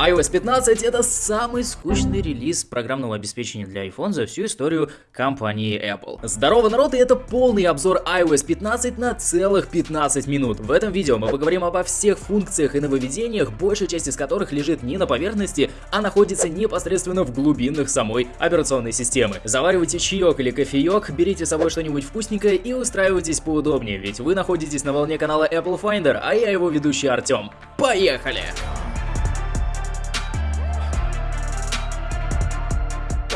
iOS 15 это самый скучный релиз программного обеспечения для iPhone за всю историю компании Apple. Здорово, народ, и это полный обзор iOS 15 на целых 15 минут. В этом видео мы поговорим обо всех функциях и нововведениях, большая часть из которых лежит не на поверхности, а находится непосредственно в глубинах самой операционной системы. Заваривайте чаек или кофеек, берите с собой что-нибудь вкусненькое и устраивайтесь поудобнее, ведь вы находитесь на волне канала Apple Finder, а я его ведущий Артем. Поехали!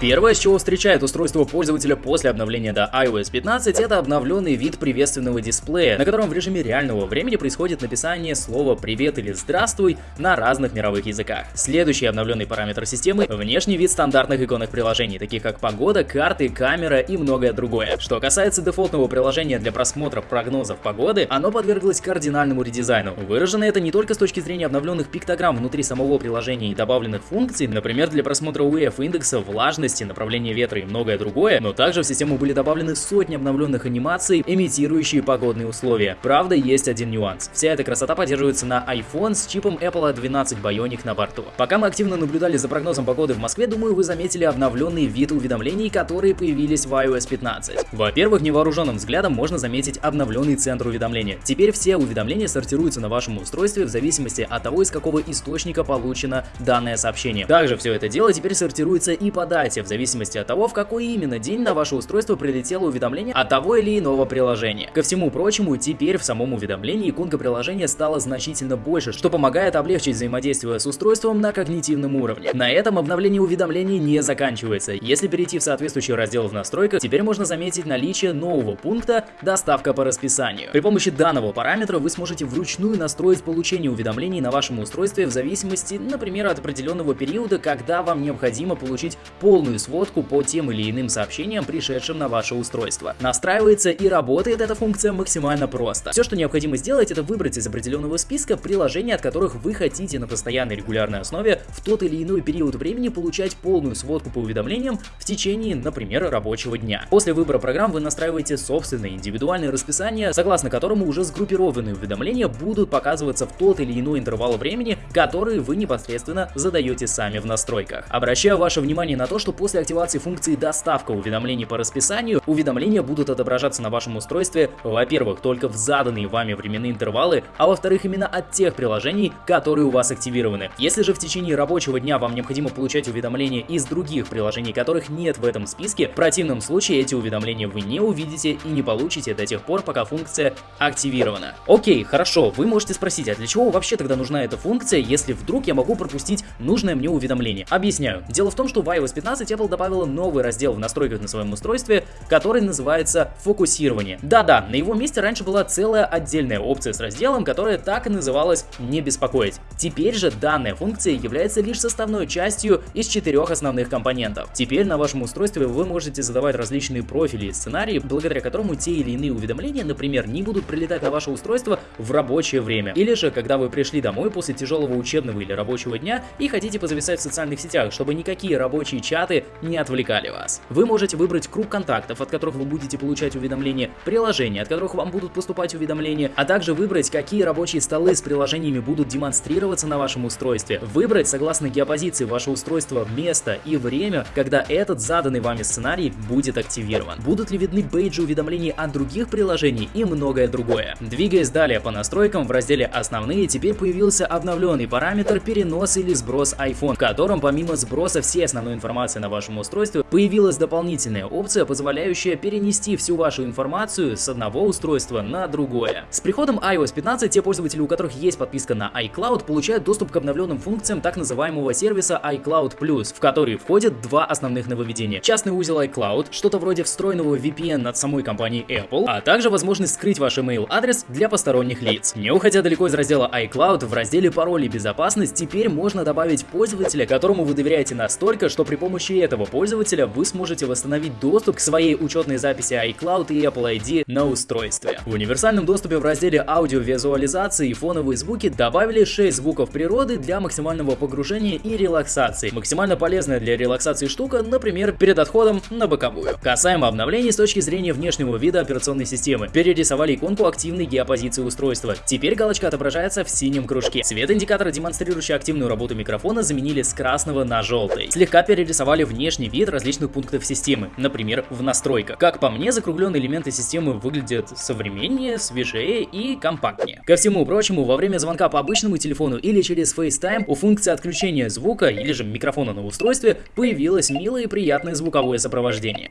Первое, с чего встречает устройство пользователя после обновления до iOS 15, это обновленный вид приветственного дисплея, на котором в режиме реального времени происходит написание слова «Привет» или «Здравствуй» на разных мировых языках. Следующий обновленный параметр системы – внешний вид стандартных иконных приложений, таких как погода, карты, камера и многое другое. Что касается дефолтного приложения для просмотра прогнозов погоды, оно подверглось кардинальному редизайну. Выражено это не только с точки зрения обновленных пиктограмм внутри самого приложения и добавленных функций, например, для просмотра UEF-индекса, влажности, скорости, направление ветра и многое другое, но также в систему были добавлены сотни обновленных анимаций, имитирующие погодные условия. Правда, есть один нюанс. Вся эта красота поддерживается на iPhone с чипом Apple 12 Bionic на борту. Пока мы активно наблюдали за прогнозом погоды в Москве, думаю, вы заметили обновленный вид уведомлений, которые появились в iOS 15. Во-первых, невооруженным взглядом можно заметить обновленный центр уведомления. Теперь все уведомления сортируются на вашем устройстве в зависимости от того, из какого источника получено данное сообщение. Также все это дело теперь сортируется и по дате, в зависимости от того, в какой именно день на ваше устройство прилетело уведомление от того или иного приложения. Ко всему прочему, теперь в самом уведомлении иконка приложения стала значительно больше, что помогает облегчить взаимодействие с устройством на когнитивном уровне. На этом обновление уведомлений не заканчивается. Если перейти в соответствующий раздел в настройках, теперь можно заметить наличие нового пункта «Доставка по расписанию». При помощи данного параметра вы сможете вручную настроить получение уведомлений на вашем устройстве в зависимости, например, от определенного периода, когда вам необходимо получить полную полную сводку по тем или иным сообщениям, пришедшим на ваше устройство. Настраивается и работает эта функция максимально просто. Все, что необходимо сделать, это выбрать из определенного списка приложения, от которых вы хотите на постоянной регулярной основе в тот или иной период времени получать полную сводку по уведомлениям в течение, например, рабочего дня. После выбора программ вы настраиваете собственное индивидуальное расписание, согласно которому уже сгруппированные уведомления будут показываться в тот или иной интервал времени, который вы непосредственно задаете сами в настройках. Обращаю ваше внимание на то, что после активации функции доставка уведомлений по расписанию, уведомления будут отображаться на вашем устройстве, во-первых, только в заданные вами временные интервалы, а во-вторых, именно от тех приложений, которые у вас активированы. Если же в течение рабочего дня вам необходимо получать уведомления из других приложений, которых нет в этом списке, в противном случае эти уведомления вы не увидите и не получите до тех пор, пока функция активирована. Окей, хорошо, вы можете спросить, а для чего вообще тогда нужна эта функция, если вдруг я могу пропустить нужное мне уведомление? Объясняю. Дело в том, что в iOS 15 Apple добавила новый раздел в настройках на своем устройстве, который называется «Фокусирование». Да-да, на его месте раньше была целая отдельная опция с разделом, которая так и называлась «Не беспокоить». Теперь же данная функция является лишь составной частью из четырех основных компонентов. Теперь на вашем устройстве вы можете задавать различные профили и сценарии, благодаря которому те или иные уведомления, например, не будут прилетать на ваше устройство в рабочее время. Или же, когда вы пришли домой после тяжелого учебного или рабочего дня и хотите позависать в социальных сетях, чтобы никакие рабочие чаты не отвлекали вас. Вы можете выбрать круг контактов, от которых вы будете получать уведомления, приложения, от которых вам будут поступать уведомления, а также выбрать, какие рабочие столы с приложениями будут демонстрироваться на вашем устройстве. Выбрать, согласно геопозиции, ваше устройство место и время, когда этот заданный вами сценарий будет активирован. Будут ли видны бейджи уведомлений от других приложений и многое другое. Двигаясь далее по настройкам, в разделе «Основные» теперь появился обновленный параметр перенос или сброс iPhone, в котором помимо сброса всей основной информации на вашему устройству, появилась дополнительная опция, позволяющая перенести всю вашу информацию с одного устройства на другое. С приходом iOS 15 те пользователи, у которых есть подписка на iCloud, получают доступ к обновленным функциям так называемого сервиса iCloud Plus, в который входят два основных нововведения. Частный узел iCloud, что-то вроде встроенного VPN от самой компании Apple, а также возможность скрыть ваш email адрес для посторонних лиц. Не уходя далеко из раздела iCloud, в разделе пароли безопасность теперь можно добавить пользователя, которому вы доверяете настолько, что при помощи помощью этого пользователя вы сможете восстановить доступ к своей учетной записи iCloud и Apple ID на устройстве. В универсальном доступе в разделе аудиовизуализации и фоновые звуки добавили 6 звуков природы для максимального погружения и релаксации. Максимально полезная для релаксации штука, например, перед отходом на боковую. Касаемо обновлений с точки зрения внешнего вида операционной системы. Перерисовали иконку активной геопозиции устройства. Теперь галочка отображается в синем кружке. Цвет индикатора, демонстрирующий активную работу микрофона, заменили с красного на желтый. Слегка перерисовали внешний вид различных пунктов системы, например, в настройках. Как по мне, закругленные элементы системы выглядят современнее, свежее и компактнее. Ко всему прочему, во время звонка по обычному телефону или через FaceTime у функции отключения звука или же микрофона на устройстве появилось милое и приятное звуковое сопровождение.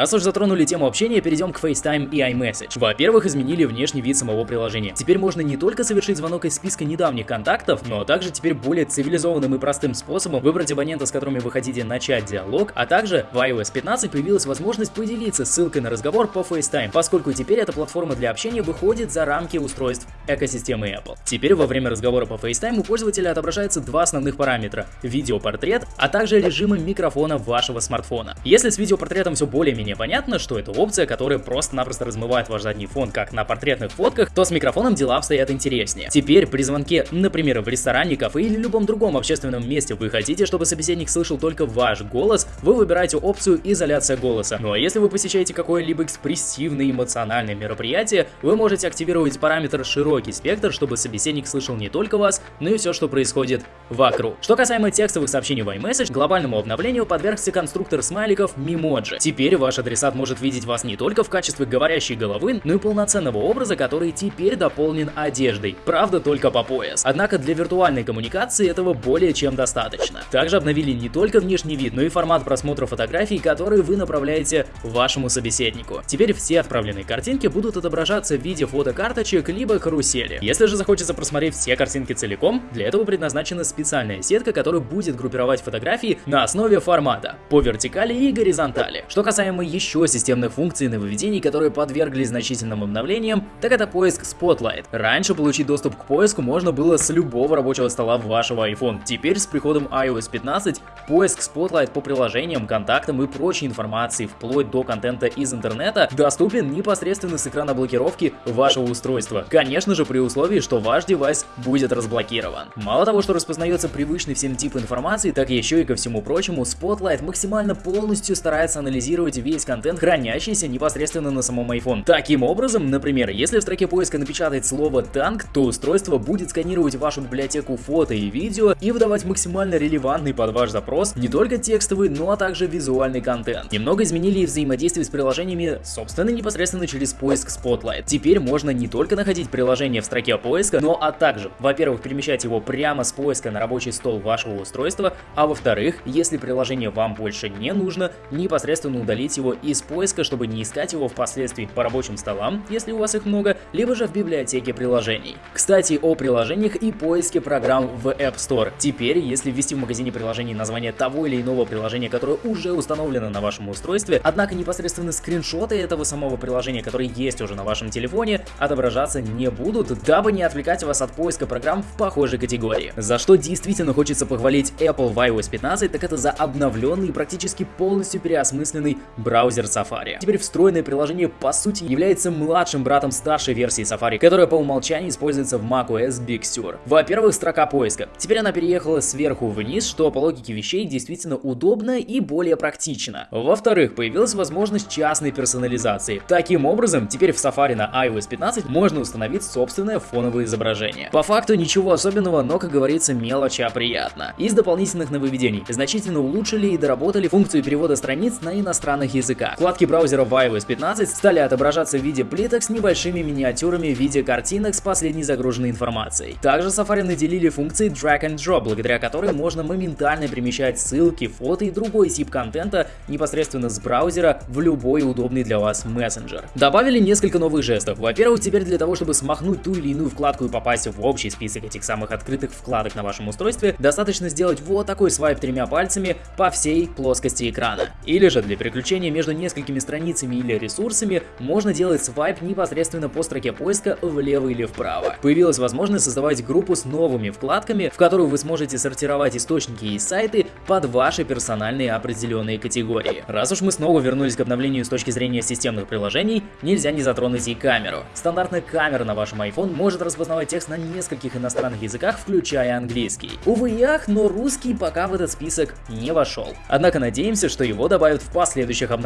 Раз уж затронули тему общения, перейдем к FaceTime и iMessage. Во-первых, изменили внешний вид самого приложения. Теперь можно не только совершить звонок из списка недавних контактов, но также теперь более цивилизованным и простым способом выбрать абонента, с которыми вы хотите начать диалог, а также в iOS 15 появилась возможность поделиться ссылкой на разговор по FaceTime, поскольку теперь эта платформа для общения выходит за рамки устройств экосистемы Apple. Теперь во время разговора по FaceTime у пользователя отображается два основных параметра – видеопортрет, а также режимы микрофона вашего смартфона. Если с видеопортретом все более-менее менее понятно, что это опция, которая просто-напросто размывает ваш задний фон, как на портретных фотках, то с микрофоном дела обстоят интереснее. Теперь при звонке, например, в ресторане, кафе или любом другом общественном месте вы хотите, чтобы собеседник слышал только ваш голос, вы выбираете опцию изоляция голоса. Ну а если вы посещаете какое-либо экспрессивное эмоциональное мероприятие, вы можете активировать параметр широкий спектр, чтобы собеседник слышал не только вас, но и все, что происходит вокруг. Что касаемо текстовых сообщений в iMessage, глобальному обновлению подвергся конструктор смайликов Memoji. Теперь ваш адресат может видеть вас не только в качестве говорящей головы, но и полноценного образа, который теперь дополнен одеждой. Правда, только по пояс. Однако для виртуальной коммуникации этого более чем достаточно. Также обновили не только внешний вид, но и формат просмотра фотографий, которые вы направляете вашему собеседнику. Теперь все отправленные картинки будут отображаться в виде фотокарточек либо карусели. Если же захочется просмотреть все картинки целиком, для этого предназначена специальная сетка, которая будет группировать фотографии на основе формата по вертикали и горизонтали. Что касаемо еще системных функций нововведений, которые подверглись значительным обновлениям, так это поиск Spotlight. Раньше получить доступ к поиску можно было с любого рабочего стола вашего iPhone. Теперь с приходом iOS 15 поиск Spotlight по приложениям, контактам и прочей информации, вплоть до контента из интернета, доступен непосредственно с экрана блокировки вашего устройства. Конечно же при условии, что ваш девайс будет разблокирован. Мало того, что распознается привычный всем тип информации, так еще и ко всему прочему, Spotlight максимально полностью старается анализировать весь весь контент, хранящийся непосредственно на самом iPhone. Таким образом, например, если в строке поиска напечатать слово «танк», то устройство будет сканировать вашу библиотеку фото и видео и выдавать максимально релевантный под ваш запрос не только текстовый, но а также визуальный контент. Немного изменили и взаимодействие с приложениями, собственно, непосредственно через поиск Spotlight. Теперь можно не только находить приложение в строке поиска, но а также, во-первых, перемещать его прямо с поиска на рабочий стол вашего устройства, а во-вторых, если приложение вам больше не нужно, непосредственно удалить его из поиска, чтобы не искать его впоследствии по рабочим столам, если у вас их много, либо же в библиотеке приложений. Кстати, о приложениях и поиске программ в App Store. Теперь, если ввести в магазине приложений название того или иного приложения, которое уже установлено на вашем устройстве, однако непосредственно скриншоты этого самого приложения, которые есть уже на вашем телефоне, отображаться не будут, дабы не отвлекать вас от поиска программ в похожей категории. За что действительно хочется похвалить Apple в iOS 15, так это за обновленный и практически полностью переосмысленный браузер Safari. Теперь встроенное приложение по сути является младшим братом старшей версии Safari, которая по умолчанию используется в macOS Big Sur. Во-первых, строка поиска. Теперь она переехала сверху вниз, что по логике вещей действительно удобно и более практично. Во-вторых, появилась возможность частной персонализации. Таким образом, теперь в Safari на iOS 15 можно установить собственное фоновое изображение. По факту ничего особенного, но, как говорится, мелочь, а приятно. Из дополнительных нововведений значительно улучшили и доработали функцию перевода страниц на иностранных языках языка. Вкладки браузера iOS 15 стали отображаться в виде плиток с небольшими миниатюрами в виде картинок с последней загруженной информацией. Также Safari наделили функцией Drag and Drop, благодаря которой можно моментально перемещать ссылки, фото и другой тип контента непосредственно с браузера в любой удобный для вас мессенджер. Добавили несколько новых жестов. Во-первых, теперь для того, чтобы смахнуть ту или иную вкладку и попасть в общий список этих самых открытых вкладок на вашем устройстве, достаточно сделать вот такой свайп тремя пальцами по всей плоскости экрана. Или же для переключения перемещения между несколькими страницами или ресурсами, можно делать свайп непосредственно по строке поиска влево или вправо. Появилась возможность создавать группу с новыми вкладками, в которую вы сможете сортировать источники и сайты под ваши персональные определенные категории. Раз уж мы снова вернулись к обновлению с точки зрения системных приложений, нельзя не затронуть и камеру. Стандартная камера на вашем iPhone может распознавать текст на нескольких иностранных языках, включая английский. Увы и ах, но русский пока в этот список не вошел. Однако надеемся, что его добавят в последующих обновлениях.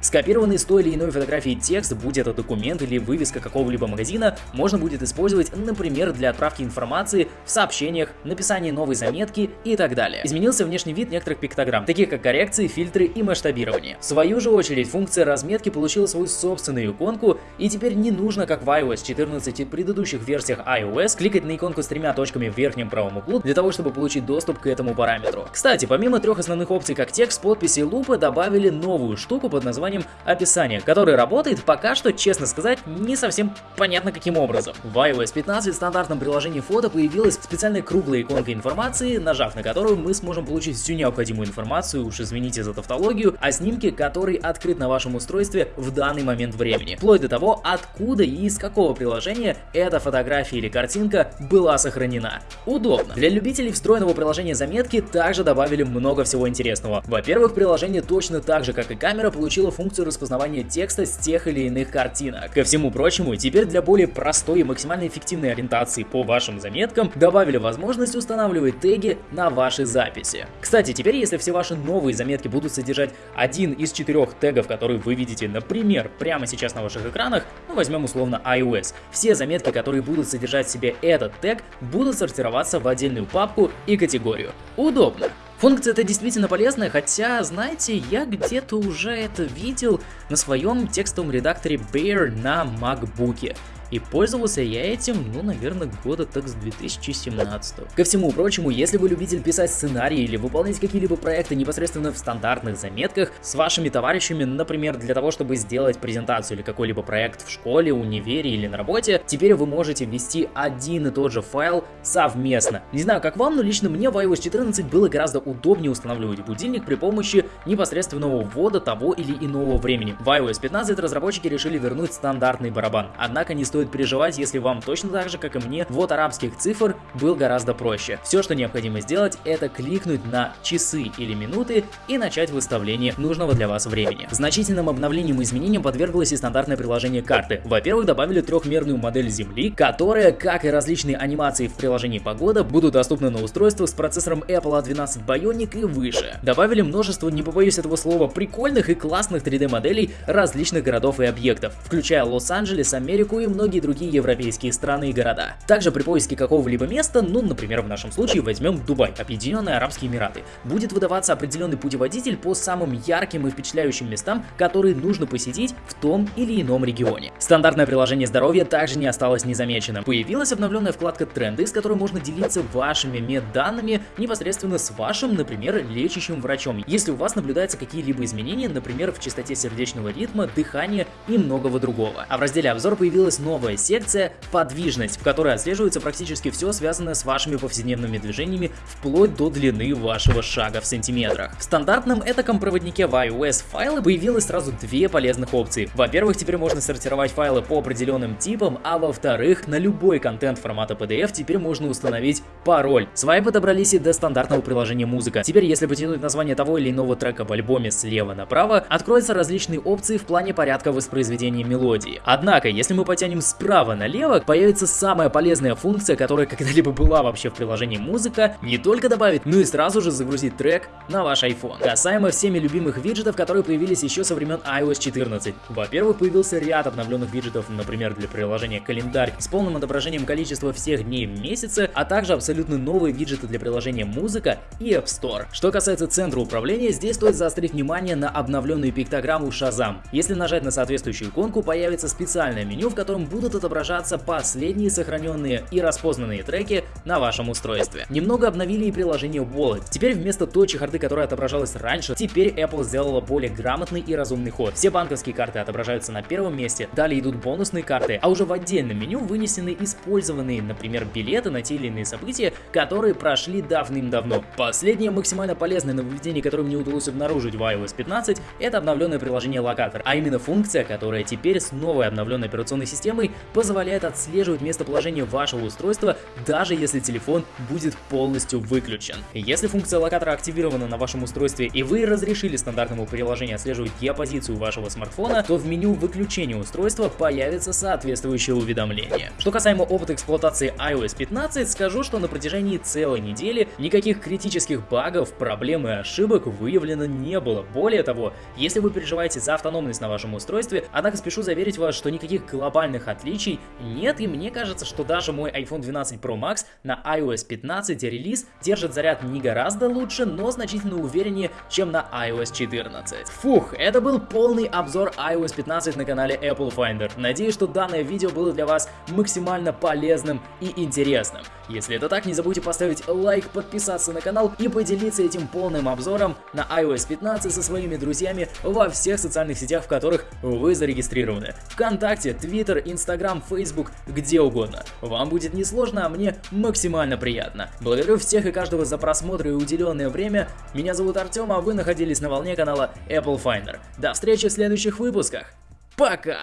Скопированный с той или иной фотографии текст, будь это документ или вывеска какого-либо магазина, можно будет использовать, например, для отправки информации в сообщениях, написания новой заметки и так далее. Изменился внешний вид некоторых пиктограмм, таких как коррекции, фильтры и масштабирование. В свою же очередь, функция разметки получила свою собственную иконку, и теперь не нужно, как в iOS 14 и предыдущих версиях iOS, кликать на иконку с тремя точками в верхнем правом углу для того, чтобы получить доступ к этому параметру. Кстати, помимо трех основных опций, как текст, подписи и лупы, добавили новую штуку под названием описание, которая работает пока что, честно сказать, не совсем понятно каким образом. В iOS 15 в стандартном приложении фото появилась специальная круглая иконка информации, нажав на которую мы сможем получить всю необходимую информацию, уж извините за тавтологию, о снимке, который открыт на вашем устройстве в данный момент времени, вплоть до того, откуда и из какого приложения эта фотография или картинка была сохранена. Удобно. Для любителей встроенного приложения заметки также добавили много всего интересного. Во-первых, приложение точно так же, как и камера, получило функцию распознавания текста с тех или иных картинок. Ко всему прочему, теперь для более простой и максимально эффективной ориентации по вашим заметкам добавили возможность устанавливать теги на ваши записи. Кстати, теперь если все ваши новые заметки будут содержать один из четырех тегов, которые вы видите, например, прямо сейчас на ваших экранах, ну возьмем условно iOS, все заметки, которые будут содержать в себе этот тег, будут сортироваться в отдельную папку и категорию. Удобно. Функция это действительно полезная, хотя, знаете, я где-то уже это видел на своем текстовом редакторе Bear на MacBook. И пользовался я этим, ну, наверное, года так с 2017. Ко всему прочему, если вы любитель писать сценарии или выполнять какие-либо проекты непосредственно в стандартных заметках с вашими товарищами, например, для того, чтобы сделать презентацию или какой-либо проект в школе, универе или на работе, теперь вы можете ввести один и тот же файл совместно. Не знаю, как вам, но лично мне в iOS 14 было гораздо удобнее устанавливать будильник при помощи непосредственного ввода того или иного времени. В iOS 15 разработчики решили вернуть стандартный барабан, однако не стоит стоит переживать, если вам точно так же, как и мне, вот арабских цифр был гораздо проще. Все, что необходимо сделать, это кликнуть на часы или минуты и начать выставление нужного для вас времени. Значительным обновлением и изменением подверглось и стандартное приложение карты. Во-первых, добавили трехмерную модель Земли, которая, как и различные анимации в приложении погода, будут доступны на устройствах с процессором Apple A12 Bionic и выше. Добавили множество, не побоюсь этого слова, прикольных и классных 3D моделей различных городов и объектов, включая Лос-Анджелес, Америку и многие многие другие европейские страны и города. Также при поиске какого-либо места, ну, например, в нашем случае возьмем Дубай, Объединенные Арабские Эмираты, будет выдаваться определенный путеводитель по самым ярким и впечатляющим местам, которые нужно посетить в том или ином регионе. Стандартное приложение здоровья также не осталось незамеченным. Появилась обновленная вкладка тренды, с которой можно делиться вашими медданными непосредственно с вашим, например, лечащим врачом, если у вас наблюдаются какие-либо изменения, например, в частоте сердечного ритма, дыхания и многого другого. А в разделе обзор появилась новая новая секция «Подвижность», в которой отслеживается практически все связанное с вашими повседневными движениями вплоть до длины вашего шага в сантиметрах. В стандартном этаком проводнике в iOS файлы появилось сразу две полезных опции. Во-первых, теперь можно сортировать файлы по определенным типам, а во-вторых, на любой контент формата PDF теперь можно установить пароль. Свайпы добрались и до стандартного приложения музыка. Теперь, если потянуть название того или иного трека в альбоме слева направо, откроются различные опции в плане порядка воспроизведения мелодии. Однако, если мы потянем справа налево появится самая полезная функция, которая когда-либо была вообще в приложении музыка, не только добавить, но и сразу же загрузить трек на ваш iPhone. Касаемо всеми любимых виджетов, которые появились еще со времен iOS 14. Во-первых, появился ряд обновленных виджетов, например, для приложения календарь с полным отображением количества всех дней в месяце, а также абсолютно новые виджеты для приложения музыка и App Store. Что касается центра управления, здесь стоит заострить внимание на обновленную пиктограмму Shazam. Если нажать на соответствующую иконку, появится специальное меню, в котором будут отображаться последние сохраненные и распознанные треки на вашем устройстве. Немного обновили и приложение Wallet. Теперь вместо той чехарды, которая отображалась раньше, теперь Apple сделала более грамотный и разумный ход. Все банковские карты отображаются на первом месте, далее идут бонусные карты, а уже в отдельном меню вынесены использованные, например, билеты на те или иные события, которые прошли давным-давно. Последнее максимально полезное нововведение, которое мне удалось обнаружить в iOS 15, это обновленное приложение Локатор, а именно функция, которая теперь с новой обновленной операционной системой позволяет отслеживать местоположение вашего устройства, даже если телефон будет полностью выключен. Если функция локатора активирована на вашем устройстве и вы разрешили стандартному приложению отслеживать геопозицию вашего смартфона, то в меню выключения устройства появится соответствующее уведомление. Что касаемо опыта эксплуатации iOS 15, скажу, что на протяжении целой недели никаких критических багов, проблем и ошибок выявлено не было. Более того, если вы переживаете за автономность на вашем устройстве, однако спешу заверить вас, что никаких глобальных отличий нет, и мне кажется, что даже мой iPhone 12 Pro Max на iOS 15 релиз держит заряд не гораздо лучше, но значительно увереннее, чем на iOS 14. Фух, это был полный обзор iOS 15 на канале Apple Finder. Надеюсь, что данное видео было для вас максимально полезным и интересным. Если это так, не забудьте поставить лайк, подписаться на канал и поделиться этим полным обзором на iOS 15 со своими друзьями во всех социальных сетях, в которых вы зарегистрированы. Вконтакте, Twitter, Instagram, Facebook, где угодно. Вам будет несложно, а мне максимально приятно. Благодарю всех и каждого за просмотр и уделенное время. Меня зовут Артем, а вы находились на волне канала Apple Finder. До встречи в следующих выпусках. Пока!